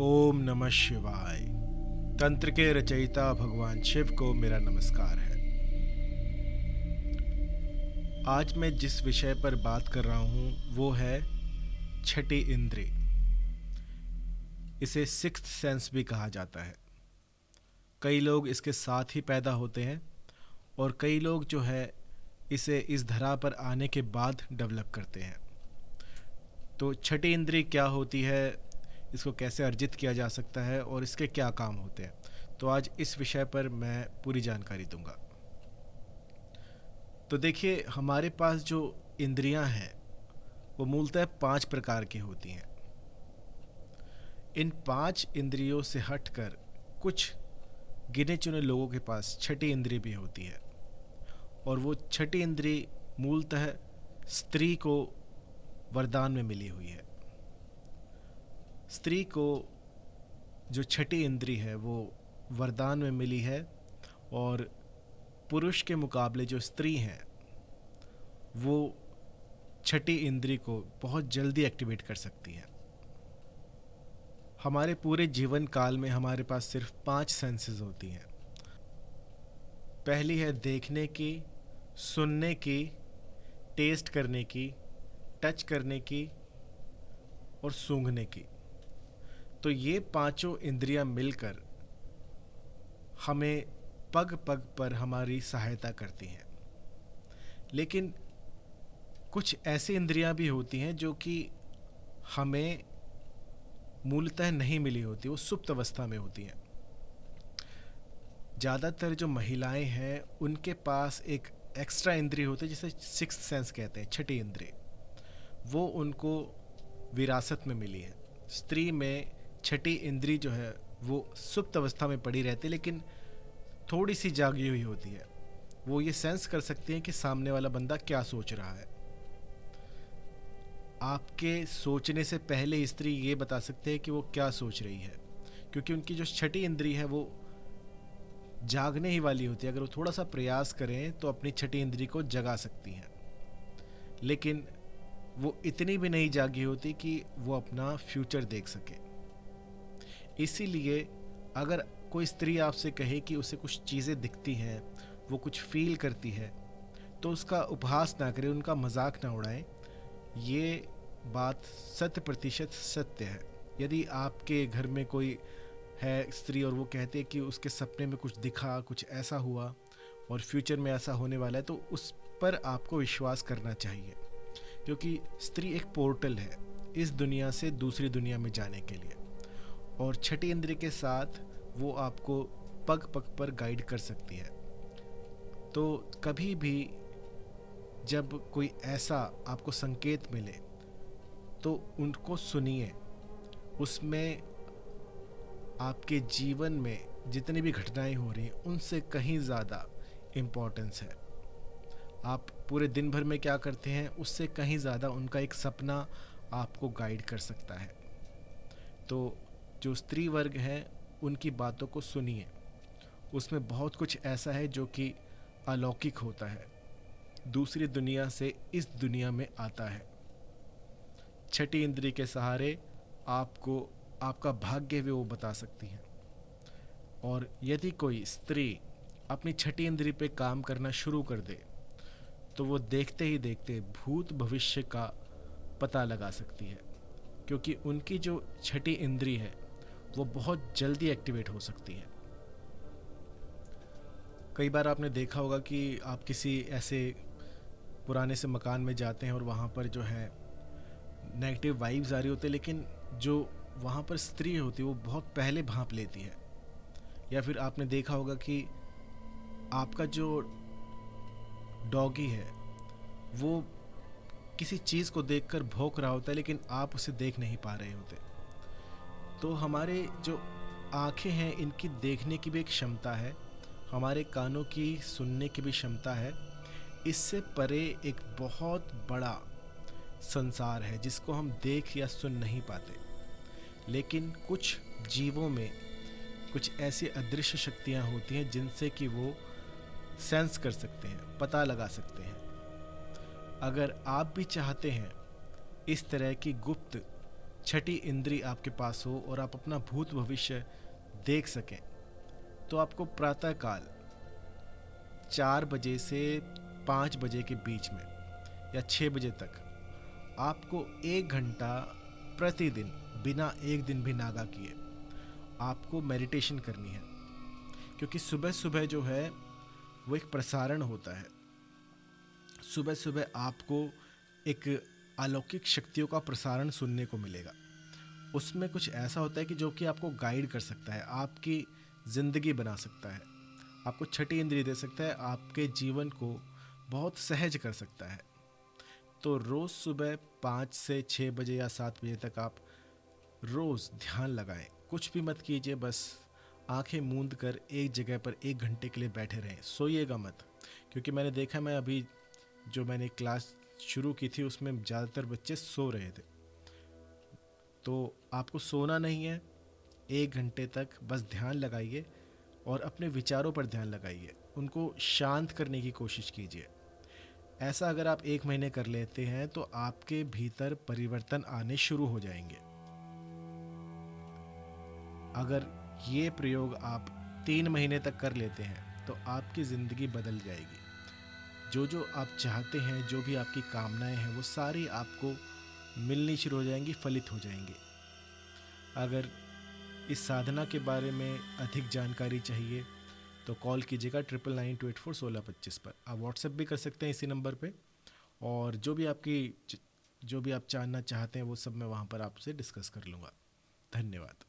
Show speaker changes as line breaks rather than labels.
ओम नमः शिवाय। तंत्र के रचयिता भगवान शिव को मेरा नमस्कार है। आज मैं जिस विषय पर बात कर रहा हूँ, वो है छठी इंद्री इसे सिक्स सेंस भी कहा जाता है। कई लोग इसके साथ ही पैदा होते हैं और कई लोग जो है, इसे इस धरा पर आने के बाद डेवलप करते हैं। तो छठी इंद्री क्या होती है इसको कैसे अर्जित किया जा सकता है और इसके क्या काम होते हैं। तो आज इस विषय पर मैं पूरी जानकारी दूँगा। तो देखिए, हमारे पास जो इंद्रियाँ हैं, वो मूलतः पाँच प्रकार की होती हैं। इन पाँच इंद्रियों से हटकर कुछ गिने चुने लोगों के पास छठी इंद्री भी होती है। और वो छठी इंद्री मूलतः स्त्री को वरदान में मिली हुई है। स्त्री को जो छठी इंद्री है, वो वरदान में मिली है और पुरुष के मुकाबले जो स्त्री हैं, वो छठी इंद्री को बहुत जल्दी एक्टिवेट कर सकती है। हमारे पूरे जीवन काल में हमारे पास सिर्फ़ पाँच सेंसेस होती हैं। पहली है देखने की, सुनने की टेस्ट करने की टच करने की और सूंघने की। तो ये पाँचों इंद्रियाँ मिलकर हमें पग पग पर हमारी सहायता करती हैं। लेकिन कुछ ऐसी इंद्रियाँ भी होती हैं जो कि हमें मूलतः नहीं मिली होती, वो सुप्त अवस्था में होती हैं। ज़्यादातर जो महिलाएँ हैं, उनके पास एक एक्स्ट्रा इंद्री होती है, जिसे सिक्स सेंस कहते हैं, छठी इंद्री वो उनको विरासत में मिली है। स्त्री में छठी इंद्री जो है, वो सुप्त अवस्था में पड़ी रहती है, लेकिन थोड़ी सी जागी हुई होती है। वो ये सेंस कर सकती हैं कि सामने वाला बंदा क्या सोच रहा है। आपके सोचने से पहले स्त्री ये बता सकते हैं कि वो क्या सोच रही है, क्योंकि उनकी जो छठी इंद्री है, वो जागने ही वाली होती है। अगर वो थोड़ा सा प्रयास करें तो अपनी छठी इंद्री को जगा सकती हैं। लेकिन वो इतनी भी नहीं जागी होती कि वो अपना फ्यूचर देख सके। इसीलिए अगर कोई स्त्री आपसे कहे कि उसे कुछ चीज़ें दिखती हैं, वो कुछ फील करती है तो उसका उपहास ना करें, उनका मज़ाक ना उड़ाएँ, ये बात शत प्रतिशत सत्य है। यदि आपके घर में कोई है स्त्री और वो कहते हैं कि उसके सपने में कुछ दिखा, कुछ ऐसा हुआ और फ्यूचर में ऐसा होने वाला है तो उस पर आपको विश्वास करना चाहिए, क्योंकि स्त्री एक पोर्टल है, इस दुनिया से दूसरी दुनिया में जाने के लिए। और छठी इंद्र के साथ वो आपको पग पग पर गाइड कर सकती है। तो कभी भी जब कोई ऐसा आपको संकेत मिले तो उनको सुनिए। उसमें आपके जीवन में जितनी भी घटनाएँ हो रही हैं, उनसे कहीं ज़्यादा इम्पोर्टेंस है। आप पूरे दिन भर में क्या करते हैं, उससे कहीं ज़्यादा उनका एक सपना आपको गाइड कर सकता है। तो जो स्त्री वर्ग हैं, उनकी बातों को सुनिए। उसमें बहुत कुछ ऐसा है जो कि अलौकिक होता है। दूसरी दुनिया से इस दुनिया में आता है। छठी इंद्री के सहारे आपको, आपका भाग्य भी वो बता सकती हैं। और यदि कोई स्त्री अपनी छठी इंद्री पे काम करना शुरू कर दे तो वो देखते ही देखते भूत भविष्य का पता लगा सकती है। क्योंकि उनकी जो छठी इंद्री है वो बहुत जल्दी एक्टिवेट हो सकती है। कई बार आपने देखा होगा कि आप किसी ऐसे पुराने से मकान में जाते हैं और वहाँ पर जो है नेगेटिव वाइब्स आ रही होती है, लेकिन जो वहाँ पर स्त्री होती है, वो बहुत पहले भाप लेती है। या फिर आपने देखा होगा कि आपका जो डॉगी है, वो किसी चीज़ को देखकर भौंक रहा होता है, लेकिन आप उसे देख नहीं पा रहे होते। तो हमारे जो आँखें हैं, इनकी देखने की भी एक क्षमता है। हमारे कानों की सुनने की भी क्षमता है। इससे परे एक बहुत बड़ा संसार है, जिसको हम देख या सुन नहीं पाते। लेकिन कुछ जीवों में कुछ ऐसी अदृश्य शक्तियाँ होती हैं, जिनसे कि वो सेंस कर सकते हैं, पता लगा सकते हैं। अगर आप भी चाहते हैं इस तरह की गुप्त छठी इंद्री आपके पास हो और आप अपना भूत भविष्य देख सकें। तो आपको प्रातःकाल चार बजे से पाँच बजे के बीच में या छः बजे तक आपको एक घंटा प्रतिदिन, बिना एक दिन भी नागा किए, आपको मेडिटेशन करनी है। क्योंकि सुबह सुबह जो है, वो एक प्रसारण होता है। सुबह सुबह आपको एक अलौकिक शक्तियों का प्रसारण सुनने को मिलेगा। उसमें कुछ ऐसा होता है कि जो कि आपको गाइड कर सकता है, आपकी ज़िंदगी बना सकता है, आपको छठी इंद्रिय दे सकता है, आपके जीवन को बहुत सहज कर सकता है। तो रोज़ सुबह पाँच से छः बजे या सात बजे तक आप रोज़ ध्यान लगाएँ। कुछ भी मत कीजिए, बस आँखें मूंद कर एक जगह पर एक घंटे के लिए बैठे रहें। सोइएगा मत, क्योंकि मैंने देखा मैं अभी जो मैंने क्लास शुरू की थी, उसमें ज़्यादातर बच्चे सो रहे थे। तो आपको सोना नहीं है, एक घंटे तक बस ध्यान लगाइए और अपने विचारों पर ध्यान लगाइए। उनको शांत करने की कोशिश कीजिए। ऐसा अगर आप एक महीने कर लेते हैं तो आपके भीतर परिवर्तन आने शुरू हो जाएँगे। अगर ये प्रयोग आप तीन महीने तक कर लेते हैं तो आपकी ज़िंदगी बदल जाएगी। जो जो आप चाहते हैं, जो भी आपकी कामनाएँ हैं, वो सारी आपको मिलनी शुरू हो जाएँगी, फलित हो जाएँगी। अगर इस साधना के बारे में अधिक जानकारी चाहिए तो कॉल कीजिएगा triple nine two eight four सोलह पच्चीस पर। आप व्हाट्सएप भी कर सकते हैं इसी नंबर पे, और जो भी आपकी जो भी आप जानना चाहते हैं, वो सब मैं वहाँ पर आपसे डिस्कस कर लूँगा। धन्यवाद।